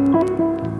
Música